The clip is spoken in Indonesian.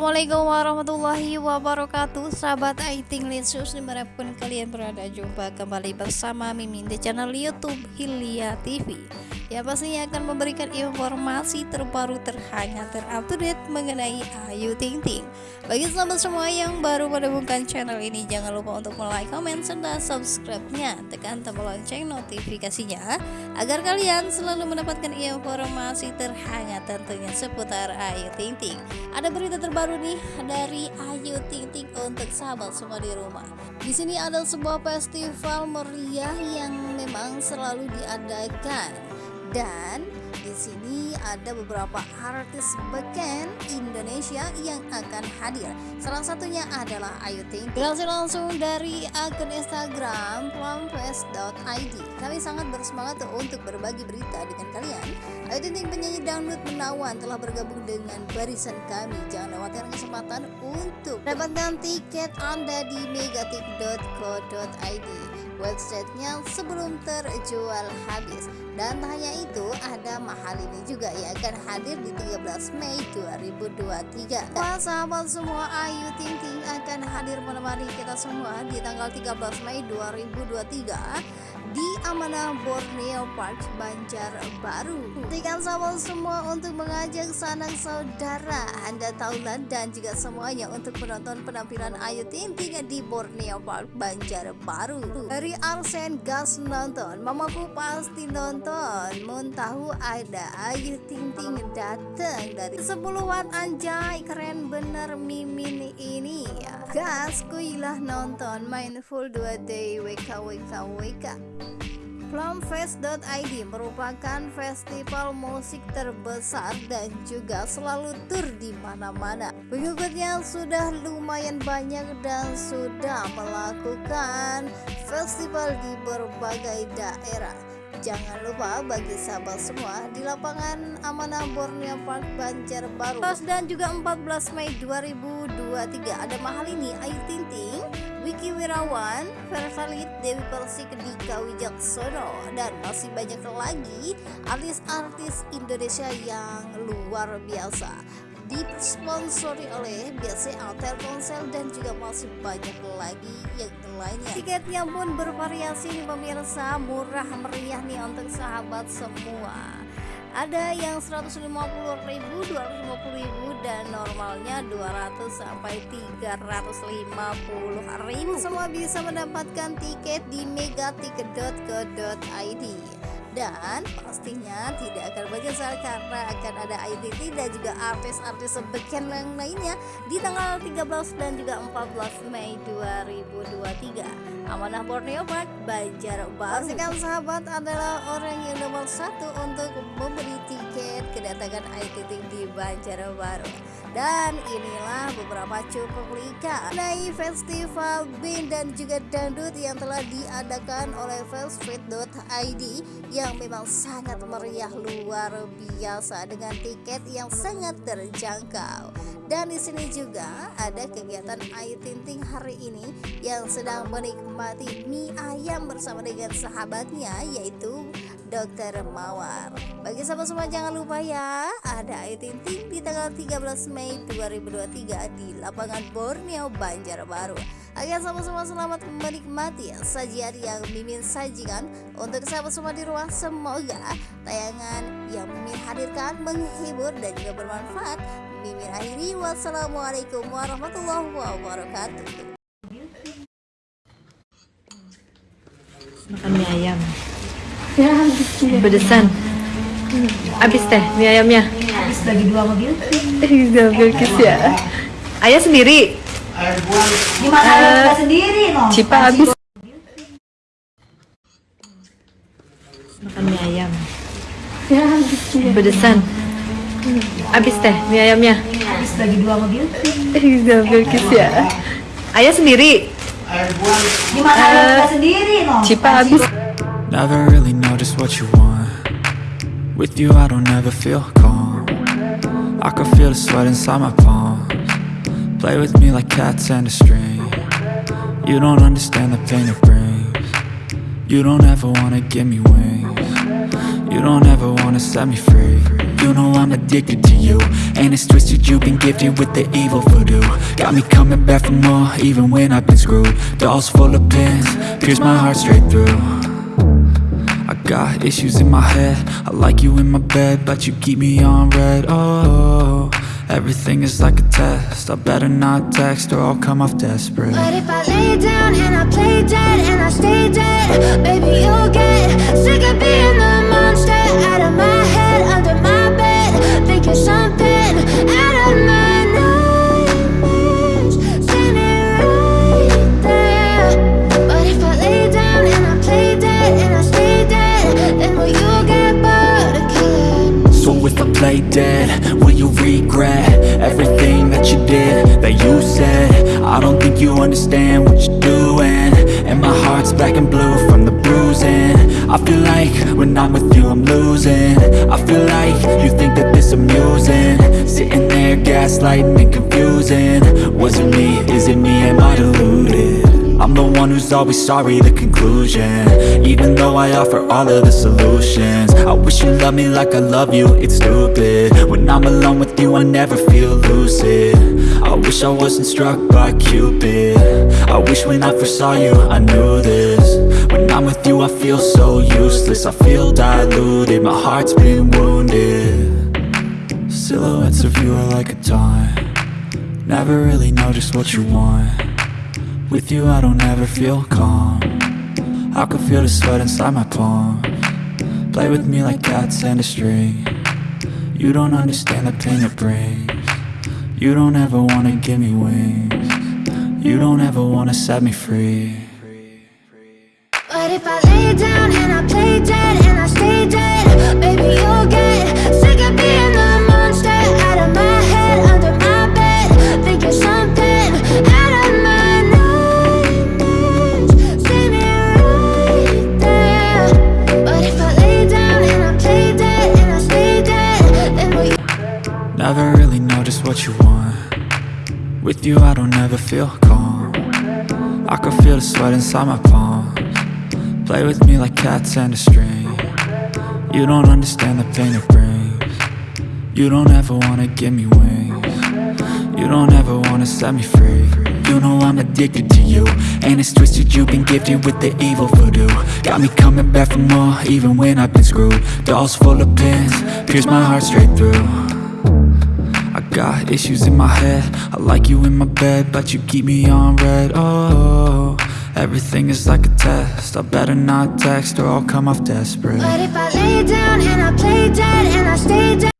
Assalamualaikum warahmatullahi wabarakatuh. Sahabat Aiting Linsus di mana pun kalian berada Jumpa kembali bersama Mimin di channel Youtube Hilya TV Ya pastinya akan memberikan informasi terbaru terhangat terupdate mengenai Ayu Ting Ting. Bagi sahabat semua yang baru menemukan channel ini Jangan lupa untuk like, comment, serta subscribe-nya. Tekan tombol lonceng notifikasinya Agar kalian selalu mendapatkan informasi terhangat tentunya seputar Ayu Ting Ting. Ada berita terbaru nih dari Ayu Ting Ting untuk sahabat semua di rumah. Di sini ada sebuah festival meriah yang memang selalu diadakan dan di sini ada beberapa artis beken Indonesia yang akan hadir. Salah satunya adalah Ayu Ting. Dilansir langsung dari akun Instagram plumfest.id. Kami sangat bersemangat untuk berbagi berita dengan kalian. Ayu Ting penyanyi dangdut menawan telah bergabung dengan barisan kami. Jangan lewatkan kesempatan untuk dapatkan tiket Anda di megatik.co.id websitenya sebelum terjual habis. Dan tak hanya itu ada mahal ini juga yang akan hadir di 13 Mei 2023 Wah sahabat semua Ayu Ting Ting akan hadir menemani kita semua di tanggal 13 Mei 2023 di Amanah Borneo Park Banjarbaru. Pastikan sahabat semua untuk mengajak sanak saudara Anda tahulah dan juga semuanya untuk menonton penampilan Ayu Ting Ting di Borneo Park Banjarbaru. Dari Arsen gas nonton, mamaku pasti nonton. Mun tahu ada Ayu Ting Ting datang dari sepuluhan anjay keren bener mimin ini ya. Gas kuilah nonton main full 2 day WK WK WK. Plumfest.id merupakan festival musik terbesar dan juga selalu tur di mana-mana. Pengikutnya sudah lumayan banyak dan sudah melakukan festival di berbagai daerah. Jangan lupa bagi sahabat semua di lapangan Amanah Borneo Park Banjarbaru dan juga 14 Mei 2023 ada mahal ini Ayu Ting Ting Wiki Wirawan, Versalit, Dewi Persik, Dika Wijaksono, dan masih banyak lagi artis-artis Indonesia yang luar biasa. Disponsori oleh BCA Telkomsel dan juga masih banyak lagi yang lainnya. Tiketnya pun bervariasi nih pemirsa. Murah meriah nih untuk sahabat semua ada yang 150.000 250.000 dan normalnya 200 sampai 350.000 semua bisa mendapatkan tiket di megaticket.co.id dan pastinya tidak akan menyesal karena akan ada ITT dan juga artis-artis sebeken yang lainnya di tanggal 13 dan juga 14 Mei 2023 Amanah Borneo Park Banjarbaru pastikan sahabat adalah orang yang nomor satu untuk membeli tiket kedatangan ITT di Banjarbaru dan inilah beberapa cuplikan mengenai festival band dan juga dangdut yang telah diadakan oleh Festfit.id yang memang sangat meriah luar biasa dengan tiket yang sangat terjangkau. Dan di sini juga ada kegiatan Ayu Tinting hari ini yang sedang menikmati mie ayam bersama dengan sahabatnya yaitu Dokter Mawar. Bagi sahabat semua jangan lupa ya, ada Ayu Ting Ting di tanggal 13 Mei 2023 di lapangan Borneo Banjarbaru. Agar sahabat semua selamat menikmati sajian yang Mimin sajikan untuk sahabat semua di rumah. Semoga tayangan yang Mimin hadirkan menghibur dan juga bermanfaat. Mimin akhiri wassalamualaikum warahmatullahi wabarakatuh. Makan mie ayam. Pedesan. Habis teh mie ayamnya. Habis bagi dua mobil. Dua Bilkis ya. Ayah sendiri. Gimana uh, sendiri no? Cipa habis. Makan mie ayam. Pedesan. Habis teh mie ayamnya. Habis bagi dua mobil. Dua Bilkis ya. Ayah sendiri. Gimana uh, sendiri no? Cipa habis. Never really know just what you want With you I don't ever feel calm I can feel the sweat inside my palms Play with me like cats and a string You don't understand the pain it brings You don't ever wanna give me wings You don't ever wanna set me free You know I'm addicted to you. And it's twisted, you've been gifted with the evil voodoo. Got me coming back for more, even when I've been screwed. Dolls full of pins, pierce my heart straight through. I got issues in my head. I like you in my bed, but you keep me on red. Oh, everything is like a test. I better not text or I'll come off desperate. But if I lay down and I play dead and I stay I don't think you understand what you're doing. And my heart's black and blue from the bruising. I feel like when I'm with you I'm losing. I feel like you think that this amusing. Sitting there gaslighting and confusing. Was it me, is it me, am I deluded? I'm the one who's always sorry, the conclusion. Even though I offer all of the solutions. I wish you loved me like I love you, it's stupid. When I'm alone with you, I never feel lucid I wish I wasn't struck by Cupid. I wish when I first saw you, I knew this. When I'm with you, I feel so useless. I feel diluted, my heart's been wounded. Silhouettes of you are like a taunt. Never really know just what you want. With you I don't ever feel calm. I can feel the sweat inside my palm. Play with me like cats and a string. You don't understand the pain it brings You don't ever wanna give me wings You don't ever wanna set me free But if I lay down and I play dead and I stay dead, baby, you'll get sick of being the monster out of my head, under my bed. Think you're something out of my nightmares, standing right there. But if I lay down and I play dead and I stay dead, then will you? Never really know just what you want. With you I don't ever feel calm. I can feel the sweat inside my palms. Play with me like cats and a string. You don't understand the pain it brings. You don't ever wanna give me wings. You don't ever wanna set me free. You know I'm addicted to you. And it's twisted, you've been gifted with the evil voodoo. Got me coming back for more, even when I've been screwed. Dolls full of pins, pierce my heart straight through got issues in my head. I like you in my bed, but you keep me on red. Oh, everything is like a test. I better not text or I'll come off desperate. But if I lay down and I play dead and I stay.